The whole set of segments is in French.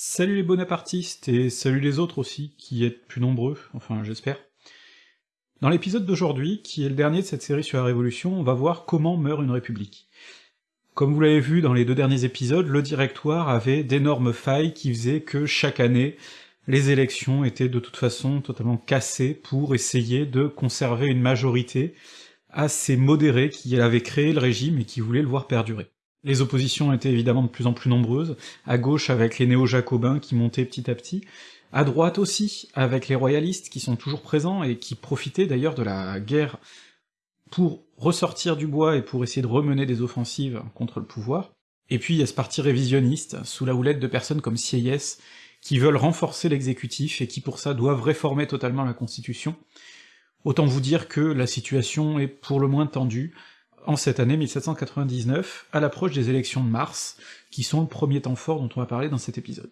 Salut les bonapartistes, et salut les autres aussi, qui êtes plus nombreux, enfin j'espère. Dans l'épisode d'aujourd'hui, qui est le dernier de cette série sur la Révolution, on va voir comment meurt une république. Comme vous l'avez vu dans les deux derniers épisodes, le directoire avait d'énormes failles qui faisaient que chaque année, les élections étaient de toute façon totalement cassées pour essayer de conserver une majorité assez modérée qui avait créé le régime et qui voulait le voir perdurer. Les oppositions étaient évidemment de plus en plus nombreuses, à gauche avec les néo-jacobins qui montaient petit à petit, à droite aussi, avec les royalistes qui sont toujours présents et qui profitaient d'ailleurs de la guerre pour ressortir du bois et pour essayer de remener des offensives contre le pouvoir. Et puis il y a ce parti révisionniste, sous la houlette de personnes comme Sieyès, qui veulent renforcer l'exécutif et qui pour ça doivent réformer totalement la constitution. Autant vous dire que la situation est pour le moins tendue, en cette année 1799, à l'approche des élections de mars, qui sont le premier temps fort dont on va parler dans cet épisode.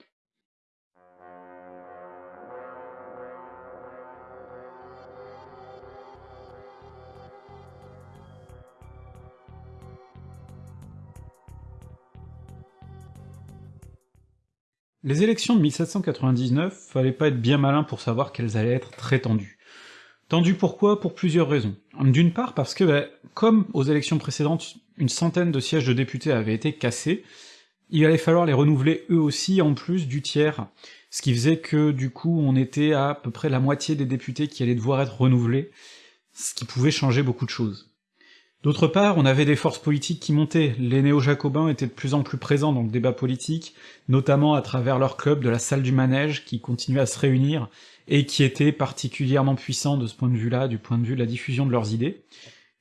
Les élections de 1799, fallait pas être bien malin pour savoir qu'elles allaient être très tendues. Tendu pourquoi? Pour plusieurs raisons. D'une part parce que, bah, comme aux élections précédentes, une centaine de sièges de députés avaient été cassés, il allait falloir les renouveler eux aussi en plus du tiers, ce qui faisait que du coup on était à, à peu près la moitié des députés qui allaient devoir être renouvelés, ce qui pouvait changer beaucoup de choses. D'autre part, on avait des forces politiques qui montaient, les néo-jacobins étaient de plus en plus présents dans le débat politique, notamment à travers leur club de la salle du manège qui continuait à se réunir, et qui était particulièrement puissant de ce point de vue-là, du point de vue de la diffusion de leurs idées.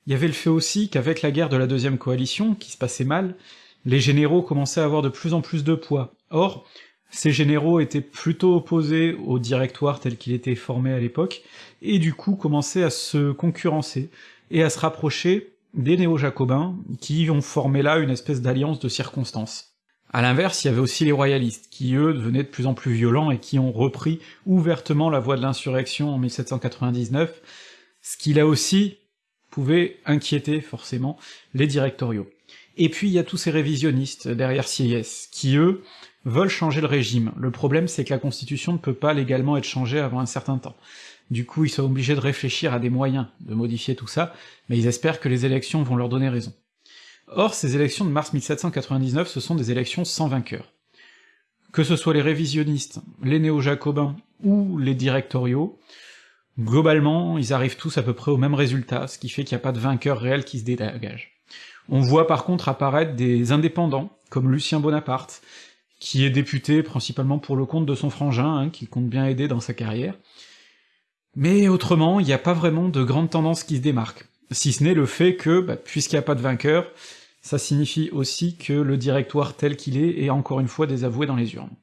Il y avait le fait aussi qu'avec la guerre de la deuxième coalition, qui se passait mal, les généraux commençaient à avoir de plus en plus de poids. Or, ces généraux étaient plutôt opposés au directoire tel qu'il était formé à l'époque, et du coup commençaient à se concurrencer, et à se rapprocher des néo-jacobins, qui ont formé là une espèce d'alliance de circonstances. À l'inverse, il y avait aussi les royalistes, qui eux devenaient de plus en plus violents et qui ont repris ouvertement la voie de l'insurrection en 1799, ce qui là aussi pouvait inquiéter forcément les directoriaux. Et puis il y a tous ces révisionnistes derrière Sieyès, qui eux veulent changer le régime. Le problème c'est que la constitution ne peut pas légalement être changée avant un certain temps. Du coup ils sont obligés de réfléchir à des moyens de modifier tout ça, mais ils espèrent que les élections vont leur donner raison. Or, ces élections de mars 1799, ce sont des élections sans vainqueur. Que ce soit les révisionnistes, les néo-jacobins ou les directoriaux, globalement, ils arrivent tous à peu près au même résultat, ce qui fait qu'il n'y a pas de vainqueur réel qui se dégage. On voit par contre apparaître des indépendants, comme Lucien Bonaparte, qui est député principalement pour le compte de son frangin, hein, qui compte bien aider dans sa carrière. Mais autrement, il n'y a pas vraiment de grandes tendances qui se démarquent si ce n'est le fait que, bah, puisqu'il n'y a pas de vainqueur, ça signifie aussi que le directoire tel qu'il est est encore une fois désavoué dans les urnes.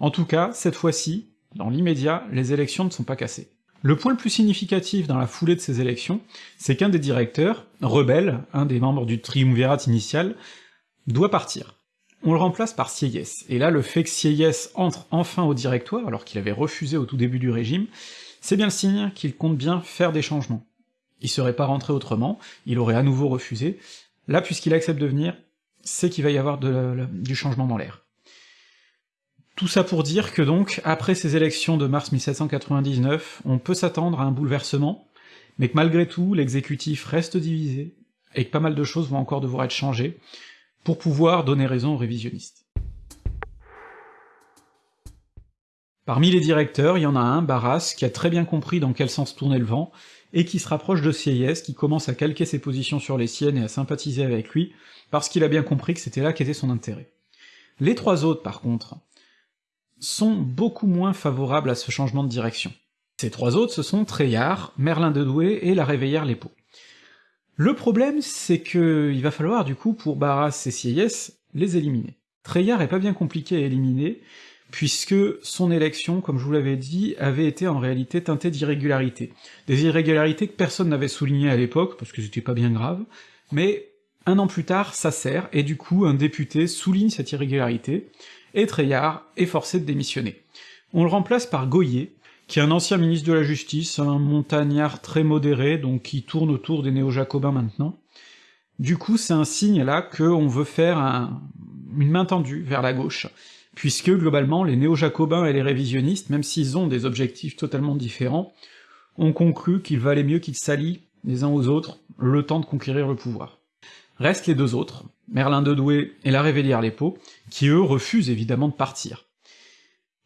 En tout cas, cette fois-ci, dans l'immédiat, les élections ne sont pas cassées. Le point le plus significatif dans la foulée de ces élections, c'est qu'un des directeurs, Rebelle, un des membres du triumvirat initial, doit partir. On le remplace par Sieyès, et là le fait que Sieyès entre enfin au directoire, alors qu'il avait refusé au tout début du régime, c'est bien le signe qu'il compte bien faire des changements il serait pas rentré autrement, il aurait à nouveau refusé. Là, puisqu'il accepte de venir, c'est qu'il va y avoir du changement dans l'air. Tout ça pour dire que donc, après ces élections de mars 1799, on peut s'attendre à un bouleversement, mais que malgré tout, l'exécutif reste divisé, et que pas mal de choses vont encore devoir être changées, pour pouvoir donner raison aux révisionnistes. Parmi les directeurs, il y en a un, Barras, qui a très bien compris dans quel sens tournait le vent, et qui se rapproche de Sieyès, qui commence à calquer ses positions sur les siennes et à sympathiser avec lui, parce qu'il a bien compris que c'était là qu'était son intérêt. Les trois autres, par contre, sont beaucoup moins favorables à ce changement de direction. Ces trois autres, ce sont Treillard, Merlin de Douai et la Réveillère Lépo. Le problème, c'est que il va falloir, du coup, pour Barras et Sieyès, les éliminer. Treillard est pas bien compliqué à éliminer, puisque son élection, comme je vous l'avais dit, avait été en réalité teintée d'irrégularités. Des irrégularités que personne n'avait soulignées à l'époque, parce que c'était pas bien grave, mais un an plus tard, ça sert, et du coup un député souligne cette irrégularité, et Treillard est forcé de démissionner. On le remplace par Goyer, qui est un ancien ministre de la Justice, un montagnard très modéré, donc qui tourne autour des néo-jacobins maintenant. Du coup, c'est un signe là qu'on veut faire une main tendue vers la gauche, puisque globalement les néo-jacobins et les révisionnistes, même s'ils ont des objectifs totalement différents, ont conclu qu'il valait mieux qu'ils s'allient les uns aux autres le temps de conquérir le pouvoir. Restent les deux autres, Merlin de Douai et la Révélière-les-Paux, qui eux refusent évidemment de partir.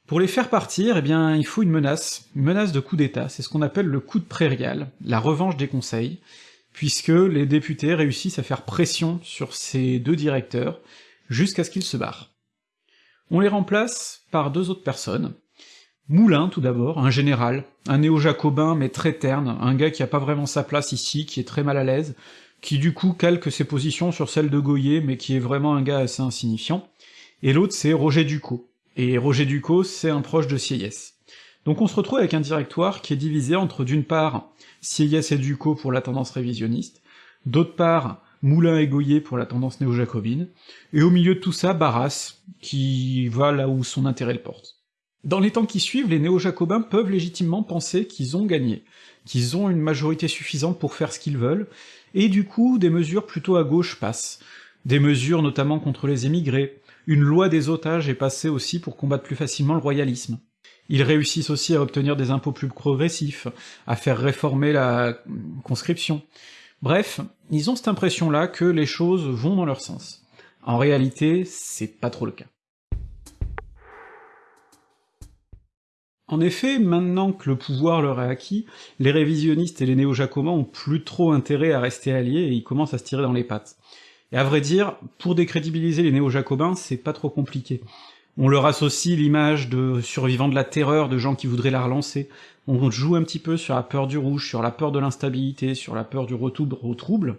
Pour les faire partir, eh bien, il faut une menace, une menace de coup d'état, c'est ce qu'on appelle le coup de prairial, la revanche des conseils, puisque les députés réussissent à faire pression sur ces deux directeurs, jusqu'à ce qu'ils se barrent. On les remplace par deux autres personnes. Moulin, tout d'abord, un général, un néo-jacobin mais très terne, un gars qui a pas vraiment sa place ici, qui est très mal à l'aise, qui du coup calque ses positions sur celles de Goyer, mais qui est vraiment un gars assez insignifiant, et l'autre c'est Roger Ducot, et Roger Ducot, c'est un proche de Sieyès. Donc on se retrouve avec un directoire qui est divisé entre d'une part Sieyès et Ducot pour la tendance révisionniste, d'autre part Moulin et Goyer pour la tendance néo-jacobine, et au milieu de tout ça, Barras, qui va là où son intérêt le porte. Dans les temps qui suivent, les néo-jacobins peuvent légitimement penser qu'ils ont gagné, qu'ils ont une majorité suffisante pour faire ce qu'ils veulent, et du coup des mesures plutôt à gauche passent, des mesures notamment contre les émigrés, une loi des otages est passée aussi pour combattre plus facilement le royalisme. Ils réussissent aussi à obtenir des impôts plus progressifs, à faire réformer la conscription. Bref, ils ont cette impression-là que les choses vont dans leur sens. En réalité, c'est pas trop le cas. En effet, maintenant que le pouvoir leur est acquis, les révisionnistes et les néo-jacobins ont plus trop intérêt à rester alliés et ils commencent à se tirer dans les pattes. Et à vrai dire, pour décrédibiliser les néo-jacobins, c'est pas trop compliqué. On leur associe l'image de survivants de la terreur, de gens qui voudraient la relancer, on joue un petit peu sur la peur du rouge, sur la peur de l'instabilité, sur la peur du retour au trouble,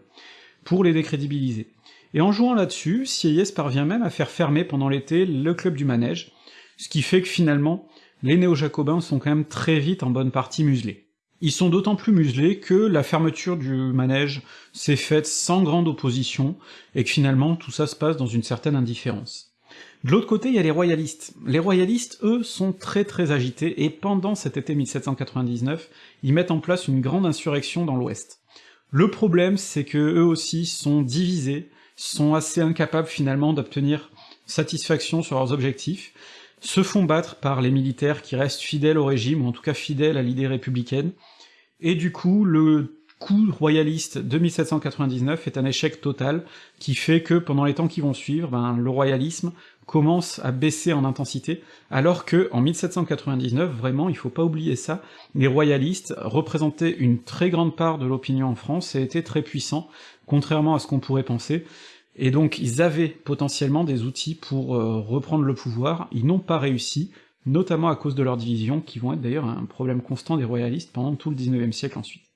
pour les décrédibiliser. Et en jouant là-dessus, Sieyès parvient même à faire fermer pendant l'été le club du manège, ce qui fait que finalement, les néo-jacobins sont quand même très vite en bonne partie muselés. Ils sont d'autant plus muselés que la fermeture du manège s'est faite sans grande opposition, et que finalement tout ça se passe dans une certaine indifférence. De l'autre côté, il y a les royalistes. Les royalistes, eux, sont très très agités, et pendant cet été 1799, ils mettent en place une grande insurrection dans l'Ouest. Le problème, c'est que eux aussi sont divisés, sont assez incapables finalement d'obtenir satisfaction sur leurs objectifs, se font battre par les militaires qui restent fidèles au régime, ou en tout cas fidèles à l'idée républicaine, et du coup, le coup royaliste de 1799 est un échec total, qui fait que pendant les temps qui vont suivre, ben, le royalisme commence à baisser en intensité, alors que en 1799, vraiment, il faut pas oublier ça, les royalistes représentaient une très grande part de l'opinion en France et étaient très puissants, contrairement à ce qu'on pourrait penser, et donc ils avaient potentiellement des outils pour euh, reprendre le pouvoir, ils n'ont pas réussi, notamment à cause de leurs divisions, qui vont être d'ailleurs un problème constant des royalistes pendant tout le 19e siècle ensuite.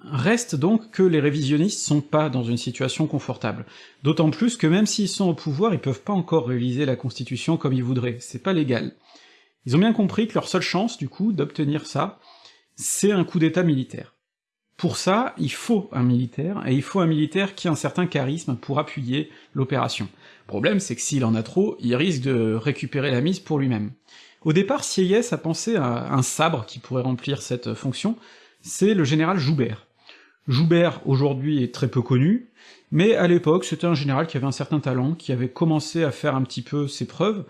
Reste donc que les révisionnistes sont pas dans une situation confortable, d'autant plus que même s'ils sont au pouvoir, ils peuvent pas encore réviser la Constitution comme ils voudraient, c'est pas légal. Ils ont bien compris que leur seule chance, du coup, d'obtenir ça, c'est un coup d'état militaire. Pour ça, il faut un militaire, et il faut un militaire qui a un certain charisme pour appuyer l'opération. Le problème, c'est que s'il en a trop, il risque de récupérer la mise pour lui-même. Au départ, Sieyès a pensé à un sabre qui pourrait remplir cette fonction, c'est le général Joubert. Joubert, aujourd'hui, est très peu connu, mais à l'époque, c'était un général qui avait un certain talent, qui avait commencé à faire un petit peu ses preuves,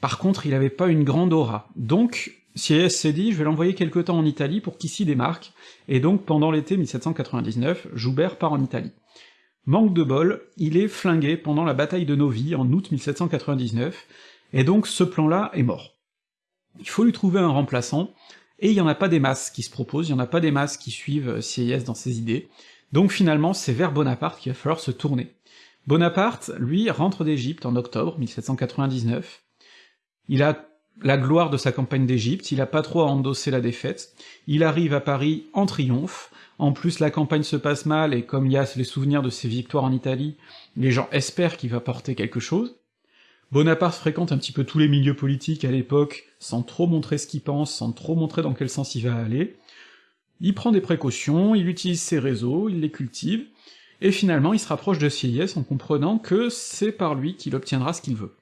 par contre, il avait pas une grande aura. Donc, Sieyès s'est dit, je vais l'envoyer quelque temps en Italie pour qu'il s'y démarque, et donc pendant l'été 1799, Joubert part en Italie. Manque de bol, il est flingué pendant la bataille de Novi en août 1799, et donc ce plan-là est mort. Il faut lui trouver un remplaçant, et il y en a pas des masses qui se proposent, il y en a pas des masses qui suivent Sieyès dans ses idées, donc finalement c'est vers Bonaparte qu'il va falloir se tourner. Bonaparte, lui, rentre d'Égypte en octobre 1799, il a la gloire de sa campagne d'Égypte, il a pas trop à endosser la défaite, il arrive à Paris en triomphe, en plus la campagne se passe mal, et comme il y a les souvenirs de ses victoires en Italie, les gens espèrent qu'il va porter quelque chose. Bonaparte fréquente un petit peu tous les milieux politiques à l'époque, sans trop montrer ce qu'il pense, sans trop montrer dans quel sens il va aller. Il prend des précautions, il utilise ses réseaux, il les cultive, et finalement il se rapproche de Sieyès en comprenant que c'est par lui qu'il obtiendra ce qu'il veut.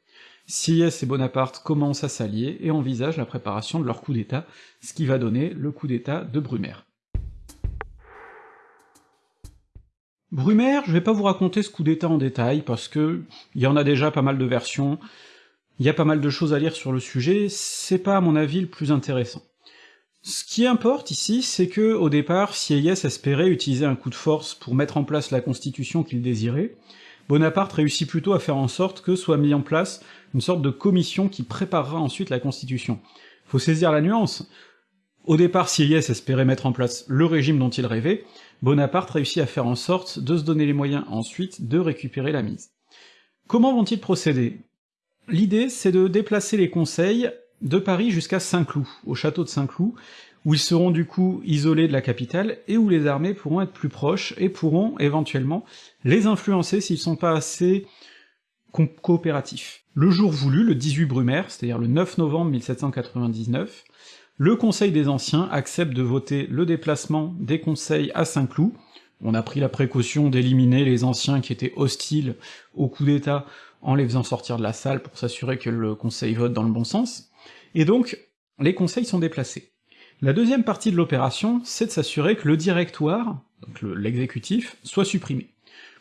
Sieyès et Bonaparte commencent à s'allier et envisagent la préparation de leur coup d'état, ce qui va donner le coup d'état de Brumaire. Brumaire, je vais pas vous raconter ce coup d'état en détail, parce que il y en a déjà pas mal de versions, il y a pas mal de choses à lire sur le sujet, c'est pas à mon avis le plus intéressant. Ce qui importe ici, c'est que, au départ, Sieyès espérait utiliser un coup de force pour mettre en place la constitution qu'il désirait, Bonaparte réussit plutôt à faire en sorte que soit mis en place une sorte de commission qui préparera ensuite la constitution. Faut saisir la nuance. Au départ, Sieyès espérait mettre en place le régime dont il rêvait, Bonaparte réussit à faire en sorte de se donner les moyens ensuite de récupérer la mise. Comment vont-ils procéder? L'idée, c'est de déplacer les conseils de Paris jusqu'à Saint-Cloud, au château de Saint-Cloud, où ils seront du coup isolés de la capitale, et où les armées pourront être plus proches, et pourront éventuellement les influencer s'ils sont pas assez coopératifs. Le jour voulu, le 18 Brumaire, c'est-à-dire le 9 novembre 1799, le Conseil des Anciens accepte de voter le déplacement des conseils à Saint-Cloud, on a pris la précaution d'éliminer les anciens qui étaient hostiles au coup d'État en les faisant sortir de la salle pour s'assurer que le conseil vote dans le bon sens, et donc les conseils sont déplacés. La deuxième partie de l'opération, c'est de s'assurer que le directoire, donc l'exécutif, soit supprimé.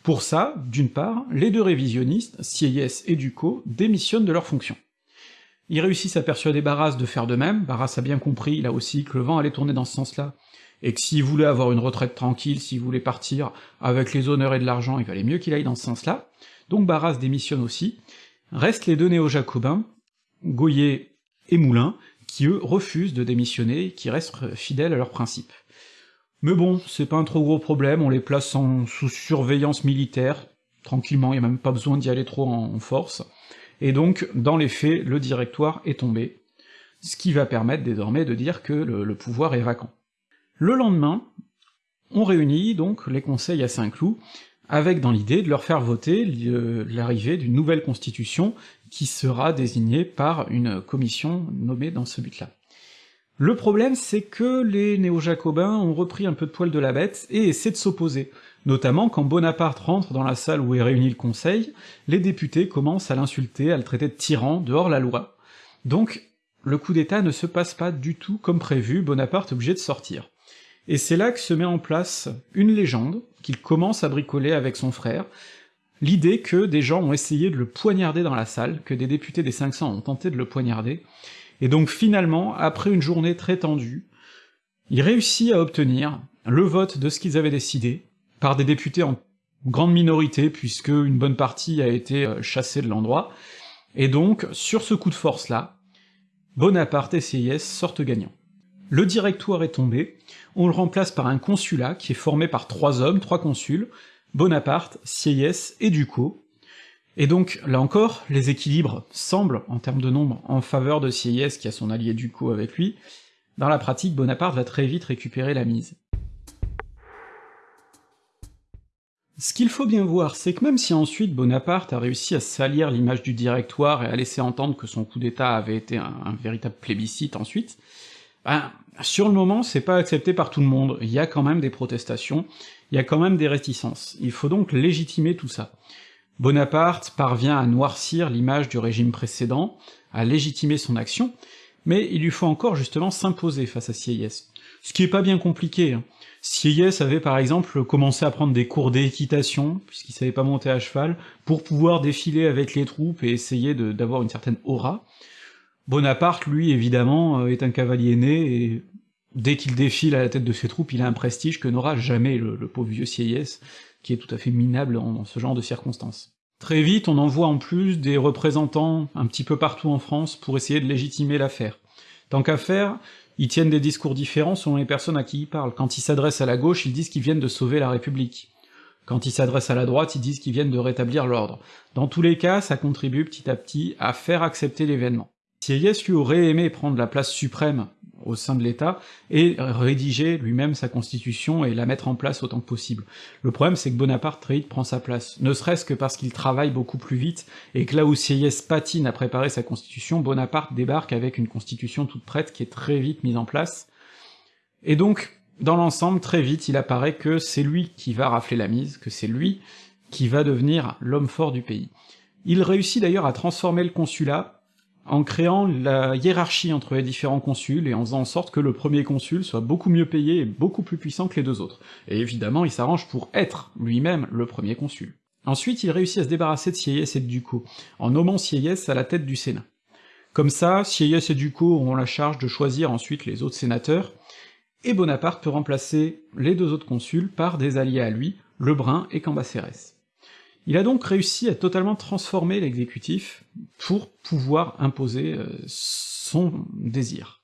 Pour ça, d'une part, les deux révisionnistes, Sieyès et Ducos, démissionnent de leurs fonctions. Ils réussissent à persuader Barras de faire de même, Barras a bien compris, là aussi, que le vent allait tourner dans ce sens-là, et que s'il voulait avoir une retraite tranquille, s'il voulait partir avec les honneurs et de l'argent, il valait mieux qu'il aille dans ce sens-là, donc Barras démissionne aussi, restent les deux néo-jacobins, Goyer et Moulin, qui eux refusent de démissionner, qui restent fidèles à leurs principes. Mais bon, c'est pas un trop gros problème, on les place sous surveillance militaire, tranquillement, y a même pas besoin d'y aller trop en, force, et donc, dans les faits, le directoire est tombé, ce qui va permettre désormais de dire que le, pouvoir est vacant. Le lendemain, on réunit donc les conseils à Saint-Cloud, avec dans l'idée de leur faire voter l'arrivée d'une nouvelle constitution qui sera désignée par une commission nommée dans ce but-là. Le problème, c'est que les néo-jacobins ont repris un peu de poil de la bête et essaient de s'opposer. Notamment quand Bonaparte rentre dans la salle où est réuni le conseil, les députés commencent à l'insulter, à le traiter de tyran, dehors la loi. Donc, le coup d'état ne se passe pas du tout comme prévu, Bonaparte est obligé de sortir. Et c'est là que se met en place une légende, qu'il commence à bricoler avec son frère, l'idée que des gens ont essayé de le poignarder dans la salle, que des députés des 500 ont tenté de le poignarder, et donc finalement, après une journée très tendue, il réussit à obtenir le vote de ce qu'ils avaient décidé, par des députés en grande minorité, puisque une bonne partie a été euh, chassée de l'endroit, et donc, sur ce coup de force-là, Bonaparte et Sieyès sortent gagnants. Le directoire est tombé, on le remplace par un consulat qui est formé par trois hommes, trois consuls, Bonaparte, Sieyès et Ducos, et donc, là encore, les équilibres semblent, en termes de nombre, en faveur de Sieyès qui a son allié Ducos avec lui, dans la pratique, Bonaparte va très vite récupérer la mise. Ce qu'il faut bien voir, c'est que même si ensuite Bonaparte a réussi à salir l'image du directoire et à laisser entendre que son coup d'état avait été un, véritable plébiscite ensuite, ben, sur le moment, c'est pas accepté par tout le monde, il y a quand même des protestations, il y a quand même des réticences, il faut donc légitimer tout ça. Bonaparte parvient à noircir l'image du régime précédent, à légitimer son action, mais il lui faut encore justement s'imposer face à Sieyès. Ce qui est pas bien compliqué. Hein. Sieyès avait par exemple commencé à prendre des cours d'équitation, puisqu'il savait pas monter à cheval, pour pouvoir défiler avec les troupes et essayer d'avoir une certaine aura. Bonaparte, lui, évidemment, euh, est un cavalier né, et dès qu'il défile à la tête de ses troupes, il a un prestige que n'aura jamais le, pauvre vieux Sieyès, qui est tout à fait minable en, ce genre de circonstances. Très vite, on envoie en plus des représentants un petit peu partout en France pour essayer de légitimer l'affaire. Tant qu'à faire, ils tiennent des discours différents selon les personnes à qui ils parlent. Quand ils s'adressent à la gauche, ils disent qu'ils viennent de sauver la République. Quand ils s'adressent à la droite, ils disent qu'ils viennent de rétablir l'ordre. Dans tous les cas, ça contribue petit à petit à faire accepter l'événement. Sieyès lui aurait aimé prendre la place suprême au sein de l'État, et rédiger lui-même sa constitution et la mettre en place autant que possible. Le problème c'est que Bonaparte très vite prend sa place, ne serait-ce que parce qu'il travaille beaucoup plus vite, et que là où Sieyès patine à préparer sa constitution, Bonaparte débarque avec une constitution toute prête qui est très vite mise en place, et donc, dans l'ensemble, très vite, il apparaît que c'est lui qui va rafler la mise, que c'est lui qui va devenir l'homme fort du pays. Il réussit d'ailleurs à transformer le consulat en créant la hiérarchie entre les différents consuls et en faisant en sorte que le premier consul soit beaucoup mieux payé et beaucoup plus puissant que les deux autres. Et évidemment, il s'arrange pour être lui-même le premier consul. Ensuite, il réussit à se débarrasser de Sieyès et de Ducos, en nommant Sieyès à la tête du Sénat. Comme ça, Sieyès et Ducos auront la charge de choisir ensuite les autres sénateurs, et Bonaparte peut remplacer les deux autres consuls par des alliés à lui, Lebrun et Cambacérès. Il a donc réussi à totalement transformer l'exécutif pour pouvoir imposer euh, son désir.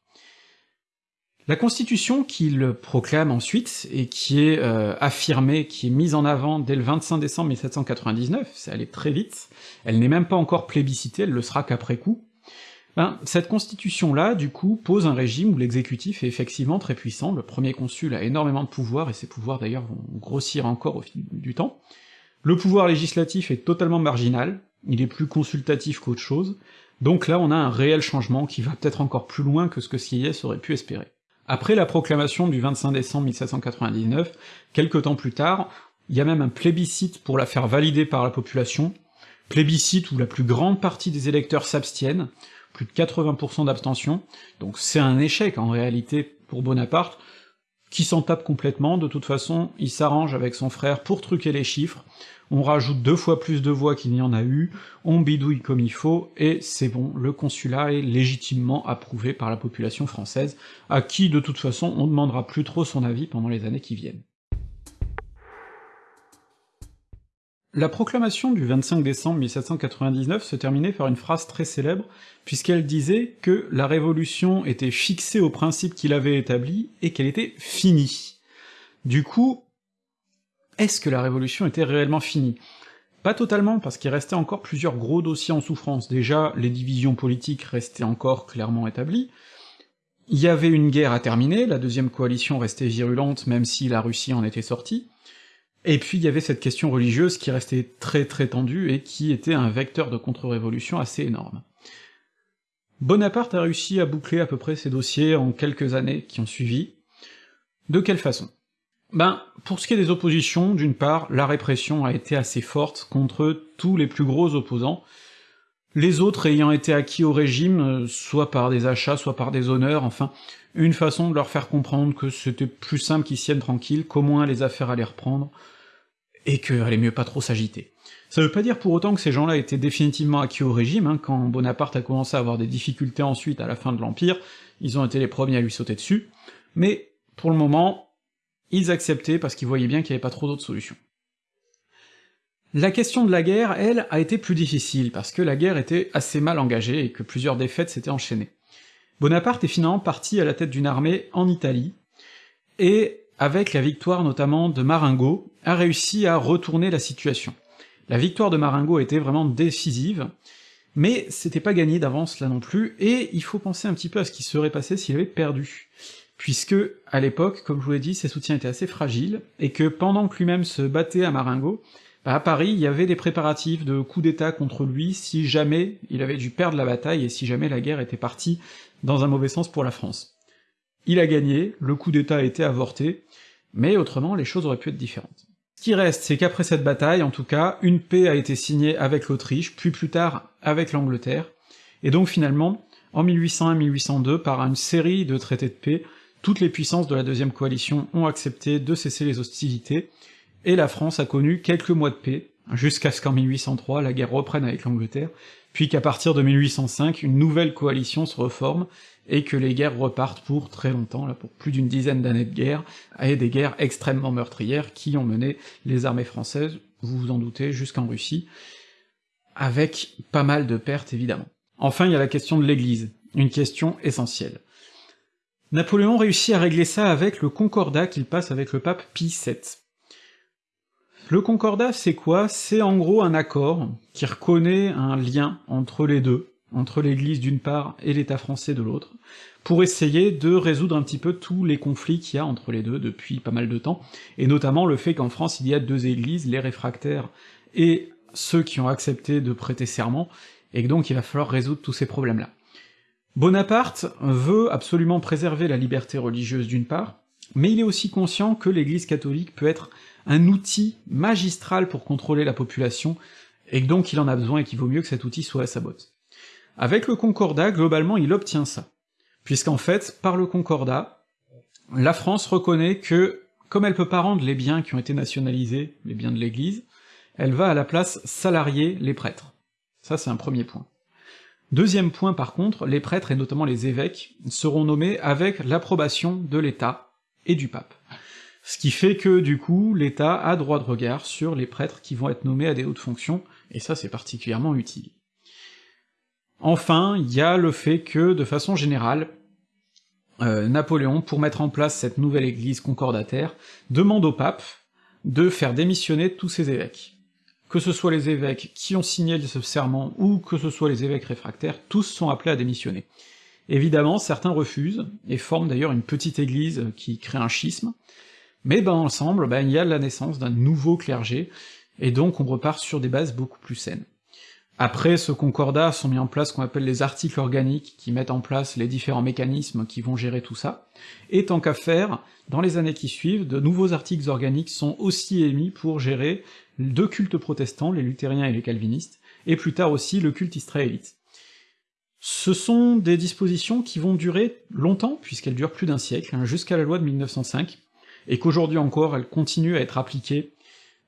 La constitution qu'il proclame ensuite, et qui est euh, affirmée, qui est mise en avant dès le 25 décembre 1799, c'est allé très vite, elle n'est même pas encore plébiscitée, elle le sera qu'après coup, ben, cette constitution-là, du coup, pose un régime où l'exécutif est effectivement très puissant, le premier consul a énormément de pouvoir, et ses pouvoirs d'ailleurs vont grossir encore au fil du temps, le pouvoir législatif est totalement marginal, il est plus consultatif qu'autre chose, donc là on a un réel changement qui va peut-être encore plus loin que ce que Sieyès aurait pu espérer. Après la proclamation du 25 décembre 1799, quelques temps plus tard, il y a même un plébiscite pour la faire valider par la population, plébiscite où la plus grande partie des électeurs s'abstiennent, plus de 80% d'abstention, donc c'est un échec en réalité pour Bonaparte, qui s'en tape complètement, de toute façon, il s'arrange avec son frère pour truquer les chiffres, on rajoute deux fois plus de voix qu'il n'y en a eu, on bidouille comme il faut, et c'est bon, le consulat est légitimement approuvé par la population française, à qui de toute façon on demandera plus trop son avis pendant les années qui viennent. La proclamation du 25 décembre 1799 se terminait par une phrase très célèbre, puisqu'elle disait que la Révolution était fixée aux principes qu'il avait établis et qu'elle était finie. Du coup, est-ce que la Révolution était réellement finie? Pas totalement, parce qu'il restait encore plusieurs gros dossiers en souffrance. Déjà, les divisions politiques restaient encore clairement établies, il y avait une guerre à terminer, la deuxième coalition restait virulente même si la Russie en était sortie, et puis il y avait cette question religieuse qui restait très très tendue et qui était un vecteur de contre-révolution assez énorme. Bonaparte a réussi à boucler à peu près ces dossiers en quelques années qui ont suivi. De quelle façon? Ben, pour ce qui est des oppositions, d'une part, la répression a été assez forte contre tous les plus gros opposants, les autres ayant été acquis au régime, euh, soit par des achats, soit par des honneurs, enfin, une façon de leur faire comprendre que c'était plus simple qu'ils tiennent tranquilles, qu'au moins les affaires allaient reprendre, et qu'il allait mieux pas trop s'agiter. Ça veut pas dire pour autant que ces gens-là étaient définitivement acquis au régime, hein, quand Bonaparte a commencé à avoir des difficultés ensuite à la fin de l'Empire, ils ont été les premiers à lui sauter dessus, mais pour le moment, ils acceptaient parce qu'ils voyaient bien qu'il n'y avait pas trop d'autres solutions. La question de la guerre, elle, a été plus difficile, parce que la guerre était assez mal engagée et que plusieurs défaites s'étaient enchaînées. Bonaparte est finalement parti à la tête d'une armée en Italie, et avec la victoire notamment de Marengo, a réussi à retourner la situation. La victoire de Marengo était vraiment décisive, mais c'était pas gagné d'avance là non plus, et il faut penser un petit peu à ce qui serait passé s'il avait perdu puisque, à l'époque, comme je vous l'ai dit, ses soutiens étaient assez fragiles, et que pendant que lui-même se battait à Marengo, bah à Paris, il y avait des préparatifs de coup d'état contre lui si jamais il avait dû perdre la bataille et si jamais la guerre était partie dans un mauvais sens pour la France. Il a gagné, le coup d'état a été avorté, mais autrement les choses auraient pu être différentes. Ce qui reste, c'est qu'après cette bataille, en tout cas, une paix a été signée avec l'Autriche, puis plus tard avec l'Angleterre, et donc finalement, en 1801-1802, par une série de traités de paix, toutes les puissances de la deuxième coalition ont accepté de cesser les hostilités, et la France a connu quelques mois de paix, jusqu'à ce qu'en 1803 la guerre reprenne avec l'Angleterre, puis qu'à partir de 1805 une nouvelle coalition se reforme, et que les guerres repartent pour très longtemps, là pour plus d'une dizaine d'années de guerre, et des guerres extrêmement meurtrières qui ont mené les armées françaises, vous vous en doutez, jusqu'en Russie, avec pas mal de pertes évidemment. Enfin il y a la question de l'Église, une question essentielle. Napoléon réussit à régler ça avec le concordat qu'il passe avec le pape Pie VII. Le concordat, c'est quoi? C'est en gros un accord qui reconnaît un lien entre les deux, entre l'Église d'une part et l'État français de l'autre, pour essayer de résoudre un petit peu tous les conflits qu'il y a entre les deux depuis pas mal de temps, et notamment le fait qu'en France il y a deux églises, les réfractaires et ceux qui ont accepté de prêter serment, et que donc il va falloir résoudre tous ces problèmes-là. Bonaparte veut absolument préserver la liberté religieuse d'une part, mais il est aussi conscient que l'Église catholique peut être un outil magistral pour contrôler la population, et donc il en a besoin et qu'il vaut mieux que cet outil soit à sa botte. Avec le Concordat, globalement, il obtient ça, puisqu'en fait, par le Concordat, la France reconnaît que, comme elle peut pas rendre les biens qui ont été nationalisés, les biens de l'Église, elle va à la place salarier les prêtres. Ça c'est un premier point. Deuxième point par contre, les prêtres, et notamment les évêques, seront nommés avec l'approbation de l'État et du pape. Ce qui fait que, du coup, l'État a droit de regard sur les prêtres qui vont être nommés à des hautes fonctions, et ça c'est particulièrement utile. Enfin, il y a le fait que, de façon générale, euh, Napoléon, pour mettre en place cette nouvelle église concordataire, demande au pape de faire démissionner tous ses évêques. Que ce soit les évêques qui ont signé ce serment, ou que ce soit les évêques réfractaires, tous sont appelés à démissionner. Évidemment, certains refusent, et forment d'ailleurs une petite église qui crée un schisme, mais dans l'ensemble, ben, il y a la naissance d'un nouveau clergé, et donc on repart sur des bases beaucoup plus saines. Après ce concordat sont mis en place ce qu'on appelle les articles organiques, qui mettent en place les différents mécanismes qui vont gérer tout ça, et tant qu'à faire, dans les années qui suivent, de nouveaux articles organiques sont aussi émis pour gérer deux cultes protestants, les luthériens et les calvinistes, et plus tard aussi le culte israélite. Ce sont des dispositions qui vont durer longtemps, puisqu'elles durent plus d'un siècle, hein, jusqu'à la loi de 1905, et qu'aujourd'hui encore elles continuent à être appliquées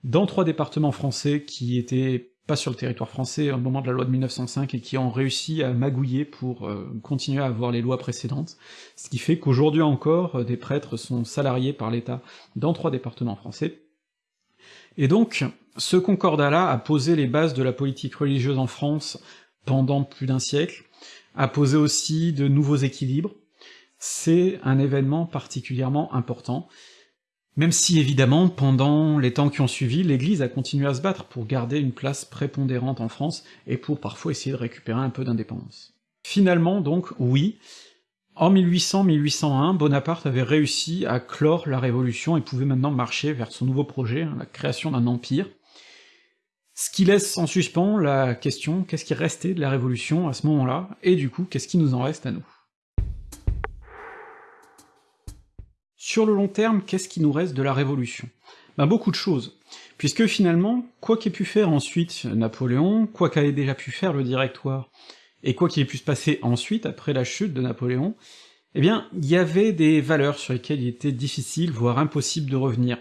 dans trois départements français qui étaient pas sur le territoire français au moment de la loi de 1905 et qui ont réussi à magouiller pour euh, continuer à avoir les lois précédentes, ce qui fait qu'aujourd'hui encore, euh, des prêtres sont salariés par l'État dans trois départements français. Et donc, ce concordat-là a posé les bases de la politique religieuse en France pendant plus d'un siècle, a posé aussi de nouveaux équilibres, c'est un événement particulièrement important, même si évidemment, pendant les temps qui ont suivi, l'Église a continué à se battre pour garder une place prépondérante en France, et pour parfois essayer de récupérer un peu d'indépendance. Finalement donc, oui, en 1800-1801, Bonaparte avait réussi à clore la Révolution et pouvait maintenant marcher vers son nouveau projet, la création d'un empire, ce qui laisse en suspens la question qu'est-ce qui restait de la Révolution à ce moment-là, et du coup, qu'est-ce qui nous en reste à nous? Sur le long terme, qu'est-ce qui nous reste de la Révolution? Ben beaucoup de choses, puisque finalement, quoi qu'ait pu faire ensuite Napoléon, quoi qu'ait déjà pu faire le Directoire, et quoi qu'il ait pu se passer ensuite, après la chute de Napoléon, eh bien, il y avait des valeurs sur lesquelles il était difficile, voire impossible de revenir.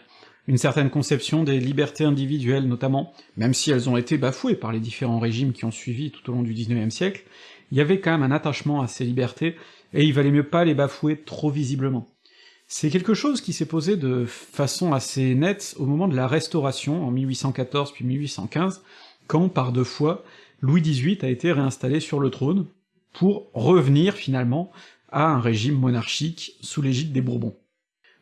Une certaine conception des libertés individuelles notamment, même si elles ont été bafouées par les différents régimes qui ont suivi tout au long du XIXe siècle, il y avait quand même un attachement à ces libertés, et il valait mieux pas les bafouer trop visiblement. C'est quelque chose qui s'est posé de façon assez nette au moment de la Restauration, en 1814 puis 1815, quand, par deux fois, Louis XVIII a été réinstallé sur le trône, pour revenir finalement à un régime monarchique sous l'égide des Bourbons.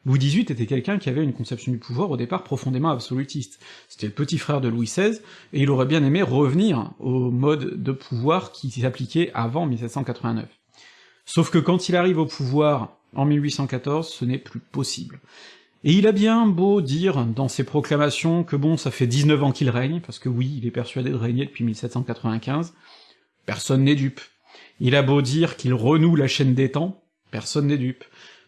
Louis XVIII était quelqu'un qui avait une conception du pouvoir au départ profondément absolutiste. C'était le petit frère de Louis XVI, et il aurait bien aimé revenir au mode de pouvoir qui s'appliquait avant 1789. Sauf que quand il arrive au pouvoir en 1814, ce n'est plus possible. Et il a bien beau dire dans ses proclamations que bon, ça fait 19 ans qu'il règne, parce que oui, il est persuadé de régner depuis 1795, personne n'est dupe. Il a beau dire qu'il renoue la chaîne des temps, personne n'est dupe.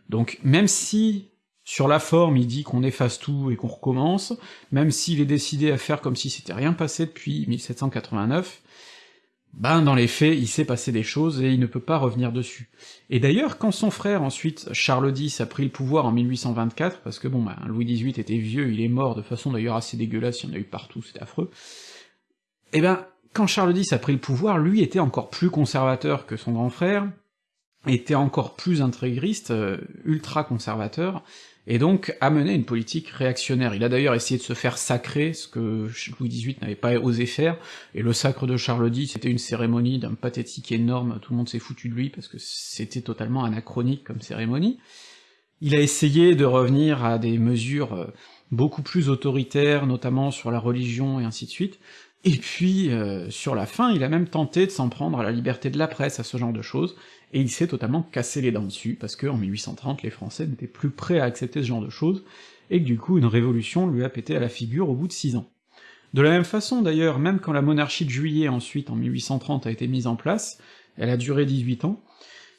Donc même si sur la forme il dit qu'on efface tout et qu'on recommence, même s'il est décidé à faire comme si c'était rien passé depuis 1789, ben dans les faits, il s'est passé des choses et il ne peut pas revenir dessus. Et d'ailleurs, quand son frère ensuite, Charles X, a pris le pouvoir en 1824, parce que bon, ben, Louis XVIII était vieux, il est mort de façon d'ailleurs assez dégueulasse, il y en a eu partout, c'était affreux, et eh ben, quand Charles X a pris le pouvoir, lui était encore plus conservateur que son grand frère, était encore plus intégriste, euh, ultra conservateur, et donc a mené une politique réactionnaire. Il a d'ailleurs essayé de se faire sacrer, ce que Louis XVIII n'avait pas osé faire, et le sacre de Charles X, c'était une cérémonie d'un pathétique énorme, tout le monde s'est foutu de lui, parce que c'était totalement anachronique comme cérémonie. Il a essayé de revenir à des mesures beaucoup plus autoritaires, notamment sur la religion et ainsi de suite, et puis, euh, sur la fin, il a même tenté de s'en prendre à la liberté de la presse, à ce genre de choses, et il s'est totalement cassé les dents dessus, parce que en 1830, les Français n'étaient plus prêts à accepter ce genre de choses, et que du coup une révolution lui a pété à la figure au bout de six ans. De la même façon d'ailleurs, même quand la monarchie de juillet ensuite, en 1830, a été mise en place, elle a duré 18 ans,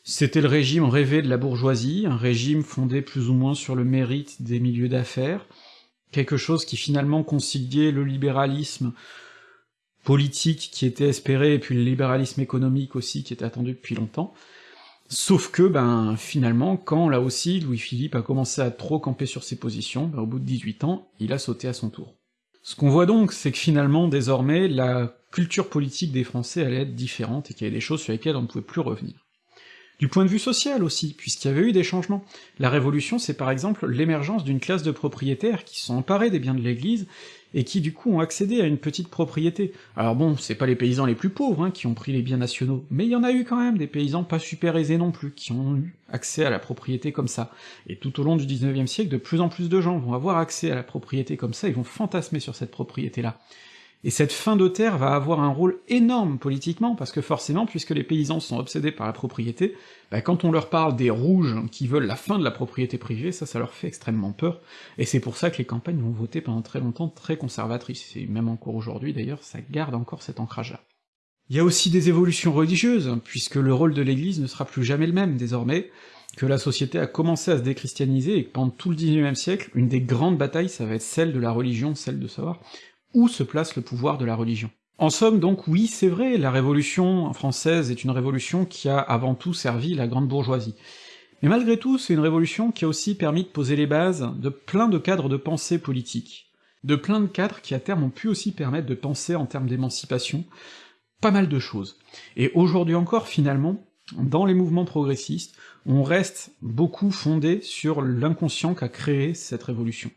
c'était le régime rêvé de la bourgeoisie, un régime fondé plus ou moins sur le mérite des milieux d'affaires, quelque chose qui finalement conciliait le libéralisme politique qui était espéré, et puis le libéralisme économique aussi qui était attendu depuis longtemps, Sauf que, ben, finalement, quand, là aussi, Louis-Philippe a commencé à trop camper sur ses positions, ben, au bout de 18 ans, il a sauté à son tour. Ce qu'on voit donc, c'est que finalement, désormais, la culture politique des Français allait être différente, et qu'il y avait des choses sur lesquelles on ne pouvait plus revenir. Du point de vue social aussi, puisqu'il y avait eu des changements. La Révolution, c'est par exemple l'émergence d'une classe de propriétaires qui sont emparés des biens de l'Église, et qui du coup ont accédé à une petite propriété. Alors bon, c'est pas les paysans les plus pauvres hein, qui ont pris les biens nationaux, mais il y en a eu quand même des paysans pas super aisés non plus, qui ont eu accès à la propriété comme ça. Et tout au long du 19e siècle, de plus en plus de gens vont avoir accès à la propriété comme ça, ils vont fantasmer sur cette propriété-là. Et cette fin de terre va avoir un rôle énorme politiquement, parce que forcément, puisque les paysans sont obsédés par la propriété, bah quand on leur parle des rouges qui veulent la fin de la propriété privée, ça, ça leur fait extrêmement peur, et c'est pour ça que les campagnes vont voter pendant très longtemps très conservatrices, et même encore aujourd'hui d'ailleurs, ça garde encore cet ancrage-là. Il y a aussi des évolutions religieuses, puisque le rôle de l'église ne sera plus jamais le même désormais, que la société a commencé à se déchristianiser, et que pendant tout le 19e siècle, une des grandes batailles, ça va être celle de la religion, celle de savoir où se place le pouvoir de la religion. En somme, donc, oui, c'est vrai, la Révolution française est une révolution qui a avant tout servi la grande bourgeoisie. Mais malgré tout, c'est une révolution qui a aussi permis de poser les bases de plein de cadres de pensée politique, de plein de cadres qui à terme ont pu aussi permettre de penser en termes d'émancipation, pas mal de choses. Et aujourd'hui encore, finalement, dans les mouvements progressistes, on reste beaucoup fondé sur l'inconscient qu'a créé cette révolution.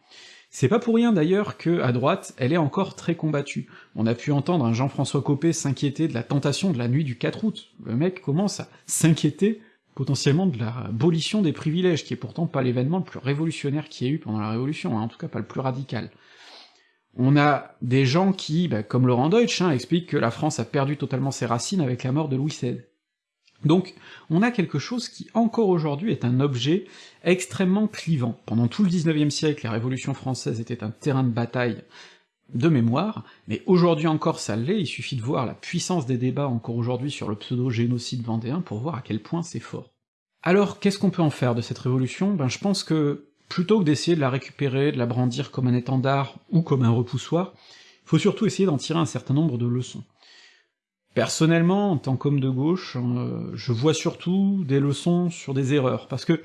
C'est pas pour rien d'ailleurs que, à droite, elle est encore très combattue. On a pu entendre un Jean-François Copé s'inquiéter de la tentation de la nuit du 4 août. Le mec commence à s'inquiéter potentiellement de la abolition des privilèges, qui est pourtant pas l'événement le plus révolutionnaire qu'il y ait eu pendant la Révolution, hein, en tout cas pas le plus radical. On a des gens qui, bah, comme Laurent Deutsch, hein, expliquent que la France a perdu totalement ses racines avec la mort de Louis XVI. Donc, on a quelque chose qui, encore aujourd'hui, est un objet extrêmement clivant. Pendant tout le XIXe siècle, la Révolution française était un terrain de bataille de mémoire, mais aujourd'hui encore ça l'est, il suffit de voir la puissance des débats encore aujourd'hui sur le pseudo-génocide vendéen pour voir à quel point c'est fort. Alors, qu'est-ce qu'on peut en faire de cette révolution? Ben je pense que, plutôt que d'essayer de la récupérer, de la brandir comme un étendard ou comme un repoussoir, faut surtout essayer d'en tirer un certain nombre de leçons. Personnellement, en tant qu'homme de gauche, euh, je vois surtout des leçons sur des erreurs, parce que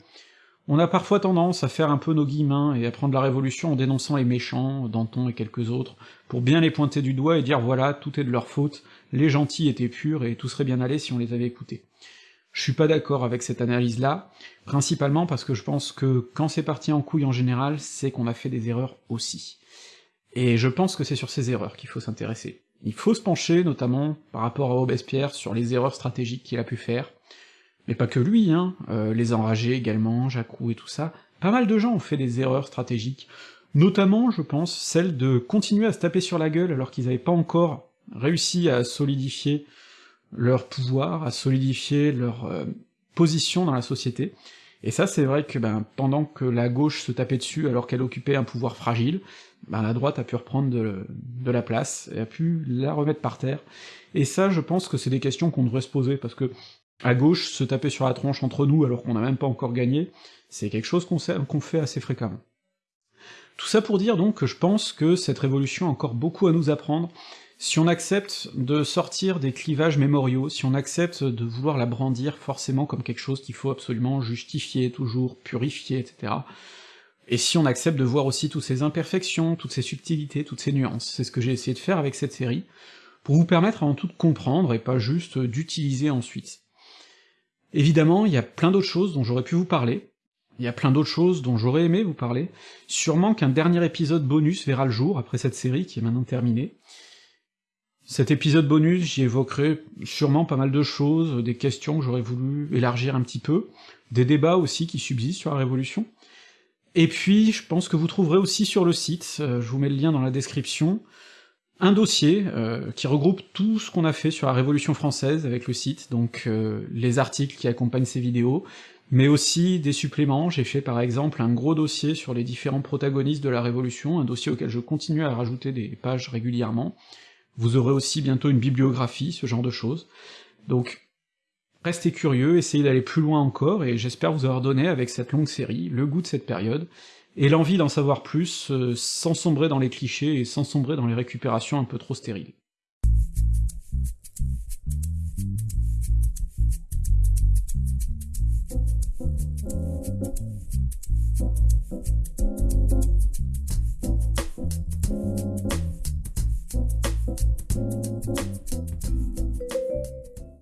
on a parfois tendance à faire un peu nos guillemins et à prendre la Révolution en dénonçant les méchants, Danton et quelques autres, pour bien les pointer du doigt et dire voilà, tout est de leur faute, les gentils étaient purs et tout serait bien allé si on les avait écoutés. Je suis pas d'accord avec cette analyse-là, principalement parce que je pense que quand c'est parti en couille en général, c'est qu'on a fait des erreurs aussi. Et je pense que c'est sur ces erreurs qu'il faut s'intéresser. Il faut se pencher, notamment, par rapport à Robespierre, sur les erreurs stratégiques qu'il a pu faire, mais pas que lui, hein, euh, les enragés également, Roux et tout ça, pas mal de gens ont fait des erreurs stratégiques, notamment, je pense, celle de continuer à se taper sur la gueule alors qu'ils avaient pas encore réussi à solidifier leur pouvoir, à solidifier leur euh, position dans la société, et ça c'est vrai que ben, pendant que la gauche se tapait dessus alors qu'elle occupait un pouvoir fragile, ben, la droite a pu reprendre de, la place, et a pu la remettre par terre, et ça je pense que c'est des questions qu'on devrait se poser, parce que à gauche, se taper sur la tronche entre nous alors qu'on n'a même pas encore gagné, c'est quelque chose qu'on fait assez fréquemment. Tout ça pour dire donc que je pense que cette révolution a encore beaucoup à nous apprendre, si on accepte de sortir des clivages mémoriaux, si on accepte de vouloir la brandir forcément comme quelque chose qu'il faut absolument justifier, toujours purifier, etc., et si on accepte de voir aussi toutes ces imperfections, toutes ces subtilités, toutes ces nuances, c'est ce que j'ai essayé de faire avec cette série, pour vous permettre avant tout de comprendre et pas juste d'utiliser ensuite. Évidemment, il y a plein d'autres choses dont j'aurais pu vous parler, il y a plein d'autres choses dont j'aurais aimé vous parler, sûrement qu'un dernier épisode bonus verra le jour après cette série qui est maintenant terminée. Cet épisode bonus, j'y évoquerai sûrement pas mal de choses, des questions que j'aurais voulu élargir un petit peu, des débats aussi qui subsistent sur la Révolution, et puis je pense que vous trouverez aussi sur le site, euh, je vous mets le lien dans la description, un dossier euh, qui regroupe tout ce qu'on a fait sur la Révolution française avec le site, donc euh, les articles qui accompagnent ces vidéos, mais aussi des suppléments, j'ai fait par exemple un gros dossier sur les différents protagonistes de la Révolution, un dossier auquel je continue à rajouter des pages régulièrement, vous aurez aussi bientôt une bibliographie, ce genre de choses, donc restez curieux, essayez d'aller plus loin encore, et j'espère vous avoir donné avec cette longue série le goût de cette période, et l'envie d'en savoir plus, euh, sans sombrer dans les clichés et sans sombrer dans les récupérations un peu trop stériles.